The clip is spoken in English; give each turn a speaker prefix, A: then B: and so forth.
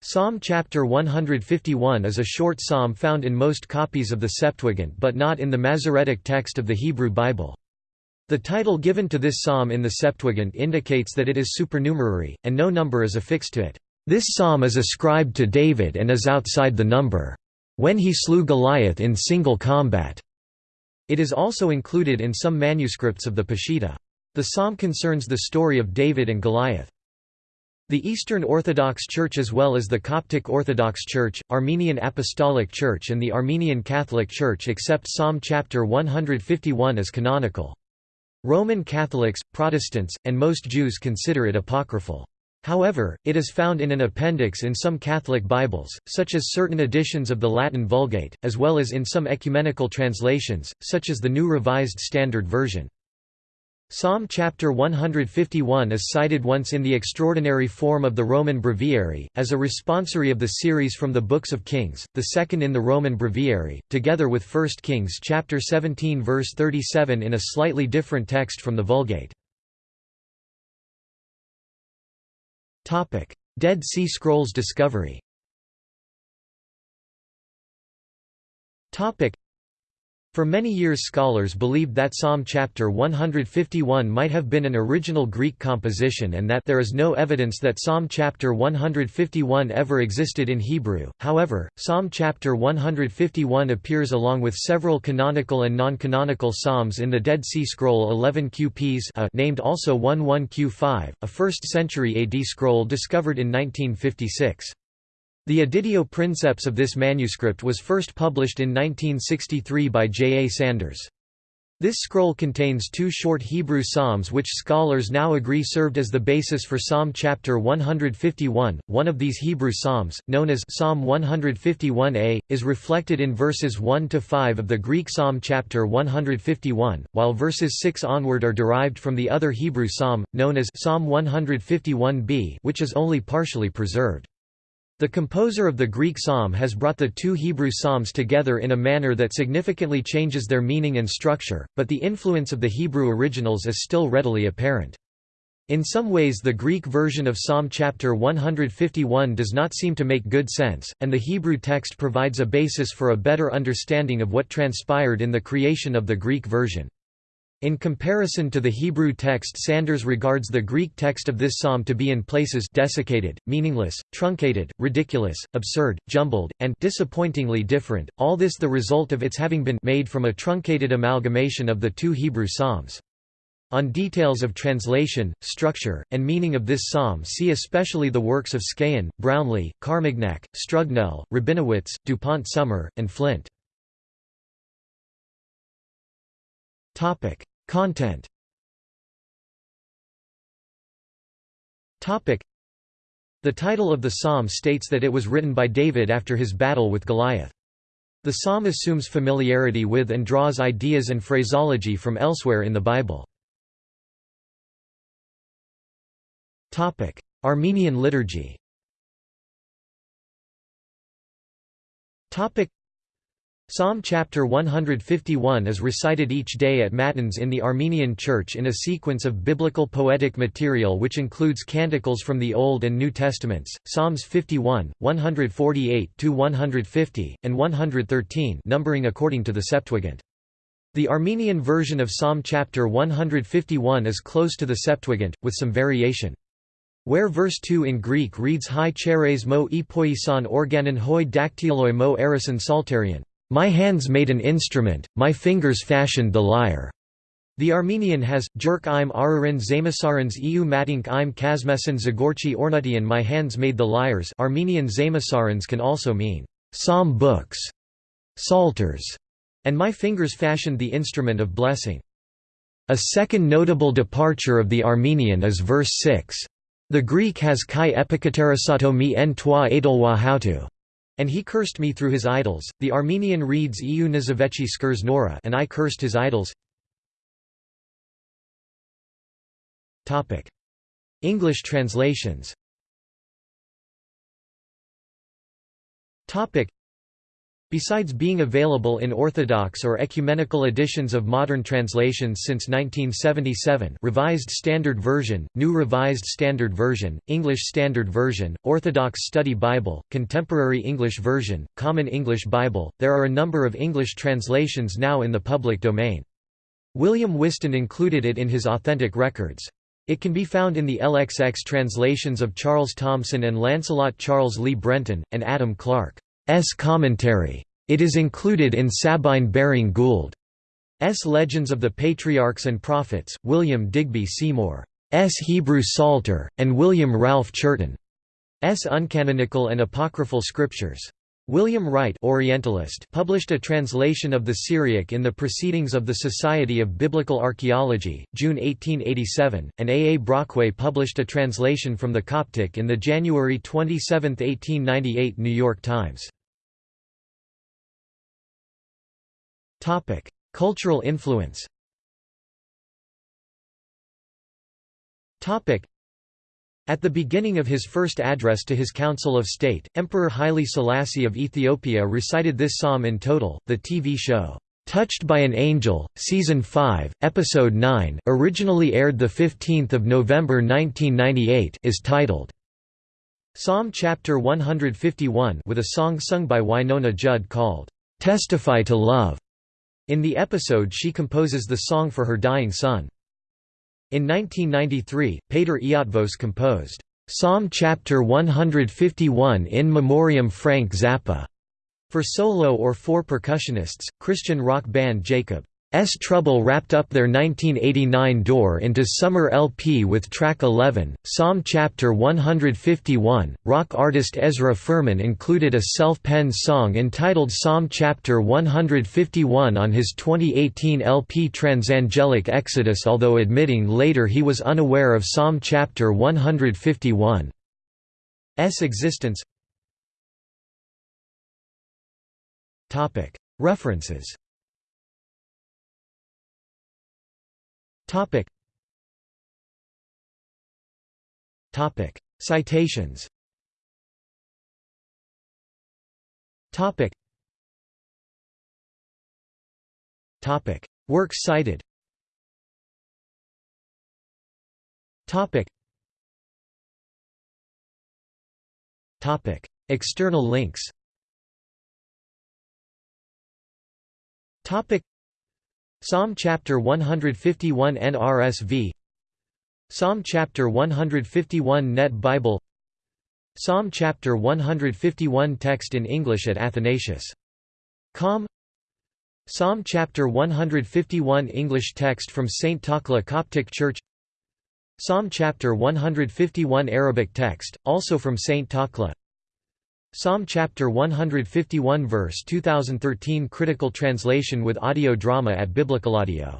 A: Psalm chapter 151 is a short psalm found in most copies of the Septuagint but not in the Masoretic text of the Hebrew Bible. The title given to this psalm in the Septuagint indicates that it is supernumerary, and no number is affixed to it. This psalm is ascribed to David and is outside the number, when he slew Goliath in single combat. It is also included in some manuscripts of the Peshitta. The psalm concerns the story of David and Goliath. The Eastern Orthodox Church as well as the Coptic Orthodox Church, Armenian Apostolic Church and the Armenian Catholic Church accept Psalm chapter 151 as canonical. Roman Catholics, Protestants, and most Jews consider it apocryphal. However, it is found in an appendix in some Catholic Bibles, such as certain editions of the Latin Vulgate, as well as in some ecumenical translations, such as the New Revised Standard Version. Psalm chapter 151 is cited once in the extraordinary form of the Roman Breviary, as a responsory of the series from the Books of Kings, the second in the Roman Breviary, together with 1 Kings chapter 17 verse 37 in a slightly different text from the Vulgate. Dead Sea Scrolls discovery for many years scholars believed that Psalm chapter 151 might have been an original Greek composition and that there is no evidence that Psalm chapter 151 ever existed in Hebrew. However, Psalm chapter 151 appears along with several canonical and non-canonical psalms in the Dead Sea Scroll 11 QPs a, named also 11Q5, a 1st century AD scroll discovered in 1956. The editio princeps of this manuscript was first published in 1963 by J. A. Sanders. This scroll contains two short Hebrew psalms which scholars now agree served as the basis for Psalm chapter 151. One of these Hebrew psalms, known as Psalm 151a, is reflected in verses 1 to 5 of the Greek Psalm chapter 151, while verses 6 onward are derived from the other Hebrew psalm, known as Psalm 151b, which is only partially preserved. The composer of the Greek psalm has brought the two Hebrew psalms together in a manner that significantly changes their meaning and structure, but the influence of the Hebrew originals is still readily apparent. In some ways the Greek version of Psalm chapter 151 does not seem to make good sense, and the Hebrew text provides a basis for a better understanding of what transpired in the creation of the Greek version. In comparison to the Hebrew text Sanders regards the Greek text of this psalm to be in places desiccated, meaningless, truncated, ridiculous, absurd, jumbled, and disappointingly different, all this the result of its having been made from a truncated amalgamation of the two Hebrew psalms. On details of translation, structure, and meaning of this psalm see especially the works of Skehan, Brownlee, Carmignac, Strugnell, Rabinowitz, Dupont Sommer, and Flint. Topic: Content. Topic: The title of the psalm states that it was written by David after his battle with Goliath. The psalm assumes familiarity with and draws ideas and phraseology from elsewhere in the Bible. Topic: Armenian liturgy. Topic: Psalm chapter 151 is recited each day at Matins in the Armenian Church in a sequence of biblical poetic material which includes canticles from the Old and New Testaments, Psalms 51, 148–150, and 113 numbering according to the Septuagint. The Armenian version of Psalm chapter 151 is close to the Septuagint, with some variation. Where verse 2 in Greek reads Hi cheres mo epoisan organon hoi dactyloi mo erison saltarion my hands made an instrument, my fingers fashioned the lyre. The Armenian has, Jerk im arurin zamasarans eu matink im kazmesan zagorchi ornutian my hands made the lyres Armenian zamasarans can also mean, psalm books, psalters, and my fingers fashioned the instrument of blessing. A second notable departure of the Armenian is verse 6. The Greek has kai epikaterasato mi en toi edelwa hautu. And he cursed me through his idols. The Armenian reads Eu Nizavechi skurs Nora and I cursed his idols. English translations. Topic: Besides being available in Orthodox or ecumenical editions of modern translations since 1977 Revised Standard Version, New Revised Standard Version, English Standard Version, Orthodox Study Bible, Contemporary English Version, Common English Bible, there are a number of English translations now in the public domain. William Whiston included it in his Authentic Records. It can be found in the LXX translations of Charles Thomson and Lancelot Charles Lee Brenton, and Adam Clarke. S commentary. It is included in Sabine Baring Gould's Legends of the Patriarchs and Prophets, William Digby Seymour's Hebrew Psalter, and William Ralph Churton's Uncanonical and Apocryphal Scriptures. William Wright Orientalist published a translation of the Syriac in the Proceedings of the Society of Biblical Archaeology, June 1887, and A. A. Brockway published a translation from the Coptic in the January 27, 1898 New York Times. Topic: Cultural influence. Topic: At the beginning of his first address to his Council of State, Emperor Haile Selassie of Ethiopia recited this psalm in total. The TV show Touched by an Angel, Season 5, Episode 9, originally aired 15 November 1998 is titled, Psalm Chapter 151 with a song sung by Wynonna Judd called, "'Testify to Love'. In the episode she composes the song for her dying son. In 1993, Péter Eötvös composed, "'Psalm Chapter 151 in Memoriam Frank Zappa' for solo or four percussionists, Christian rock band Jacob. S. Trouble wrapped up their 1989 Door into Summer LP with track 11, Psalm Chapter 151. Rock artist Ezra Furman included a self-penned song entitled Psalm Chapter 151 on his 2018 LP Transangelic Exodus although admitting later he was unaware of Psalm Chapter 151's existence. References Topic. Topic. Citations. Topic. Topic. Works cited. Topic. Topic. External links. Topic. Psalm chapter 151 NRSV Psalm chapter 151 Net Bible Psalm chapter 151 text in English at Athanasius.com Psalm chapter 151 English text from St. Takla Coptic Church Psalm chapter 151 Arabic text, also from St. Takla Psalm chapter 151 verse 2013 critical translation with audio drama at Biblical Audio